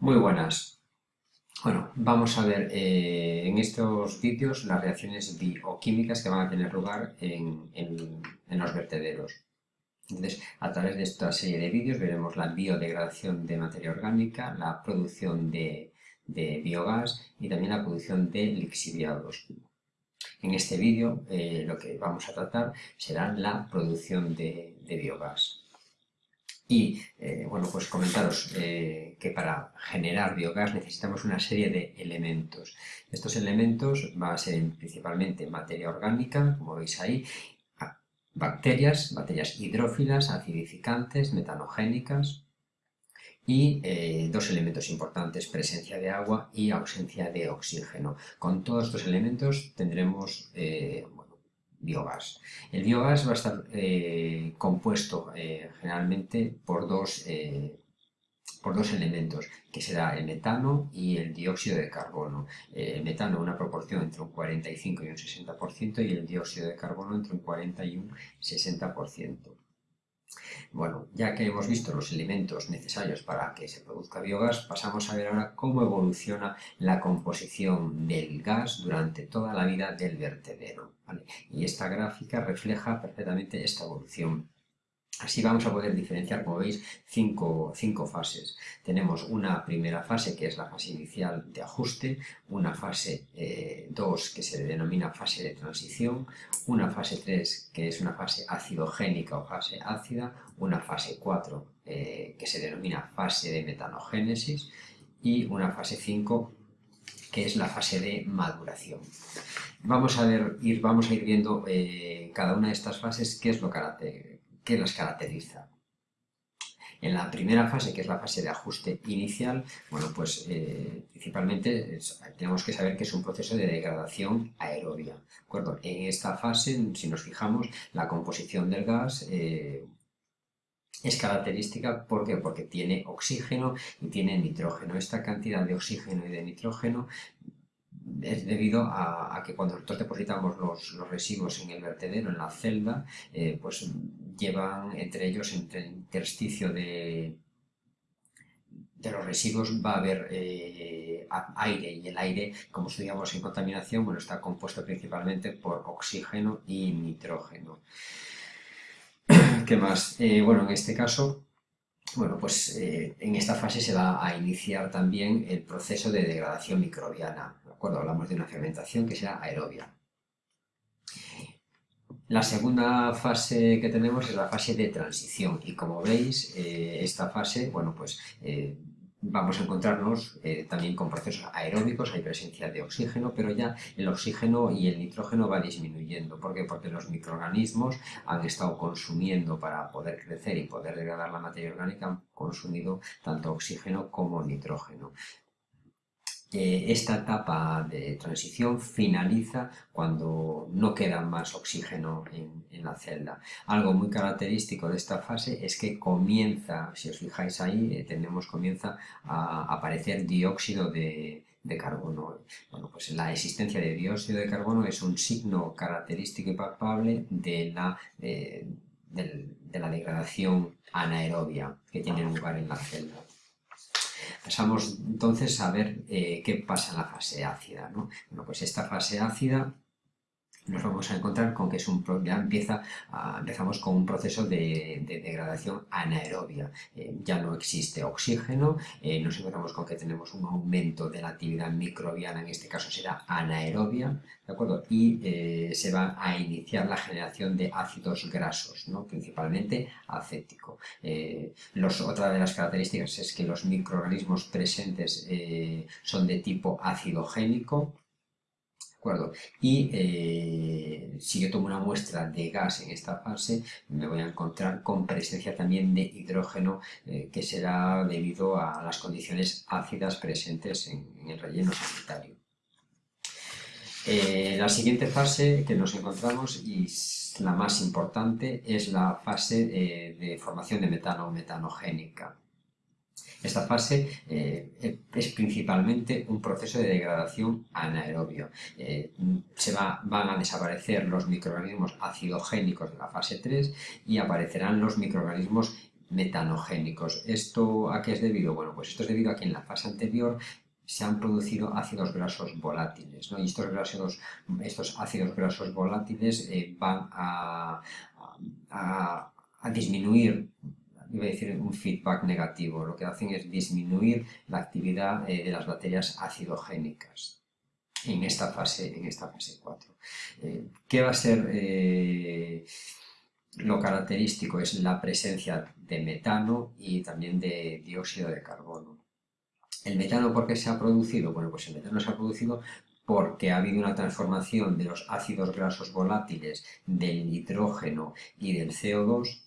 Muy buenas. Bueno, vamos a ver eh, en estos vídeos las reacciones bioquímicas que van a tener lugar en, los vertederos. Entonces, a través de esta serie de vídeos veremos la biodegradación de materia orgánica, la producción de, biogás y también la producción de lixiviados. En este vídeo eh, lo que vamos a tratar será la producción de biogás. Y eh, bueno, pues comentaros eh, que para generar biogás necesitamos una serie de elementos. Estos elementos van a ser principalmente materia orgánica, como veis ahí, bacterias, bacterias hidrófilas, acidificantes, metanogénicas, y eh, dos elementos importantes, presencia de agua y ausencia de oxígeno. Con todos estos elementos tendremos biogás. El biogás va a estar eh, compuesto eh, generalmente por dos, eh, por dos elementos, que será el metano y el dióxido de carbono. el metano una proporción entre un 45 y un 60% y el dióxido de carbono entre un 40 y un 60%. Bueno, ya que hemos visto los elementos necesarios para que se produzca biogás, pasamos a ver ahora cómo evoluciona la composición del gas durante toda la vida del vertedero. Y esta gráfica refleja perfectamente esta evolución. Así vamos a poder diferenciar, como veis, cinco, fases. Tenemos una primera fase, que es la fase inicial de ajuste, una fase 2, eh, que se denomina fase de transición, una fase 3, que es una fase acidogénica o fase ácida, una fase 4, eh, que se denomina fase de metanogénesis, y una fase 5, que es la fase de maduración. Vamos a, ver, ir, vamos a ir viendo eh, cada una de estas fases qué es lo que las caracteriza. En la primera fase, que es la fase de ajuste inicial, bueno, pues eh, principalmente tenemos que saber que es un proceso de degradación aerobia. En esta fase, si nos fijamos, la composición del gas eh, es característica porque tiene oxígeno y tiene nitrógeno. Esta cantidad de oxígeno y de nitrógeno es debido a, que cuando nosotros depositamos los, residuos en el vertedero, en la celda, eh, pues llevan entre ellos, entre el intersticio de, de los residuos va a haber eh, aire y el aire, como estudiamos en contaminación, bueno, está compuesto principalmente por oxígeno y nitrógeno. ¿Qué más? Eh, bueno, en este caso bueno, pues eh, en esta fase se va a iniciar también el proceso de degradación microbiana. ¿De? Hablamos de una fermentación que será aerobia. La segunda fase que tenemos es la fase de transición y como veis, eh, esta fase, bueno, pues vamos a encontrarnos eh, también con procesos aeróbicos, hay presencia de oxígeno, pero ya el oxígeno y el nitrógeno va disminuyendo. ¿Por qué? Porque los microorganismos han estado consumiendo para poder crecer y poder degradar la materia orgánica, han consumido tanto oxígeno como nitrógeno esta etapa de transición finaliza cuando no queda más oxígeno en, la celda. Algo muy característico de esta fase es que comienza, si os fijáis ahí, eh, tenemos, comienza a aparecer dióxido de, carbono. Bueno, pues la existencia de dióxido de carbono es un signo característico y palpable de la, eh, de la degradación anaerobia que tiene lugar en la celda. Pasamos entonces a ver eh, qué pasa en la fase ácida. ¿no? Bueno, pues esta fase ácida nos vamos a encontrar con que es un, ya empieza empezamos con un proceso de, degradación anaerobia. Eh, ya no existe oxígeno, eh, nos encontramos con que tenemos un aumento de la actividad microbiana, en este caso será anaerobia, ¿de acuerdo? Y eh, se va a iniciar la generación de ácidos grasos, ¿no? principalmente acético. Los, otra de las características es que los microorganismos presentes son de tipo acidogénico, Y eh, si yo tomo una muestra de gas en esta fase, me voy a encontrar con presencia también de hidrógeno, eh, que será debido a las condiciones ácidas presentes en, el relleno sanitario. Eh, la siguiente fase que nos encontramos, y la más importante, es la fase de formación de metano metanogénica. Esta fase eh, es principalmente un proceso de degradación anaerobio. Eh, se van a desaparecer los microorganismos acidogénicos de la fase 3 y aparecerán los microorganismos metanogénicos. ¿Esto a qué es debido? Bueno, pues esto es debido a que en la fase anterior se han producido ácidos grasos volátiles, Y estos, estos ácidos grasos volátiles eh, van a, disminuir iba a decir un feedback negativo, lo que hacen es disminuir la actividad eh, de las bacterias acidogénicas en esta fase, en esta fase 4. Eh, ¿Qué va a ser lo característico? Es la presencia de metano y también de dióxido de carbono. ¿El metano por qué se ha producido? Bueno, pues el metano se ha producido porque ha habido una transformación de los ácidos grasos volátiles del nitrógeno y del CO2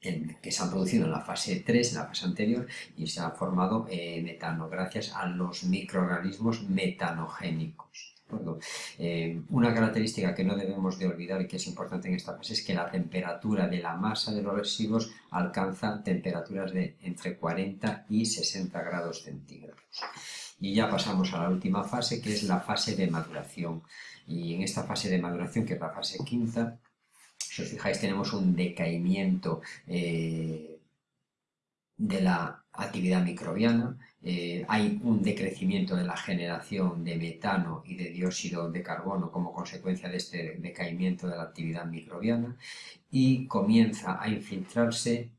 que se han producido en la fase 3, en la fase anterior, y se ha formado eh, metano gracias a los microorganismos metanogénicos. Eh, una característica que no debemos de olvidar y que es importante en esta fase es que la temperatura de la masa de los residuos alcanza temperaturas de entre 40 y 60 grados centígrados. Y ya pasamos a la última fase, que es la fase de maduración. Y en esta fase de maduración, que es la fase quinta, si os fijáis, tenemos un decaimiento eh, de la actividad microbiana, eh, hay un decrecimiento de la generación de metano y de dióxido de carbono como consecuencia de este decaimiento de la actividad microbiana y comienza a infiltrarse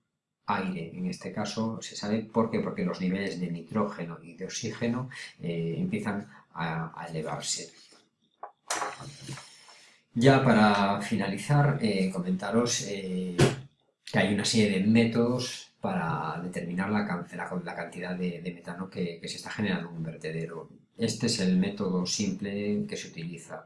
aire, en este caso se sabe por qué, porque los niveles de nitrógeno y de oxígeno eh, empiezan a, elevarse. Ya para finalizar, eh, comentaros que hay una serie de métodos para determinar la, cantidad de, metano que, se está generando en un vertedero. Este es el método simple que se utiliza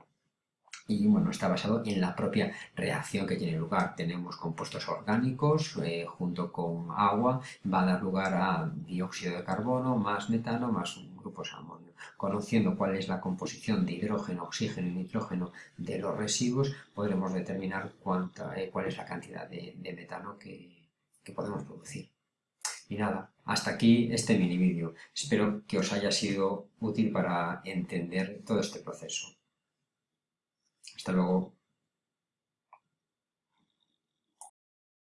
y bueno, está basado en la propia reacción que tiene lugar. Tenemos compuestos orgánicos eh, junto con agua, va a dar lugar a dióxido de carbono, más metano, más grupos amonio. Conociendo cuál es la composición de hidrógeno, oxígeno y nitrógeno de los residuos, podremos determinar cuánta, eh, cuál es la cantidad de metano que, que podemos producir. Y nada, hasta aquí este mini vídeo. Espero que os haya sido útil para entender todo este proceso. Hasta luego.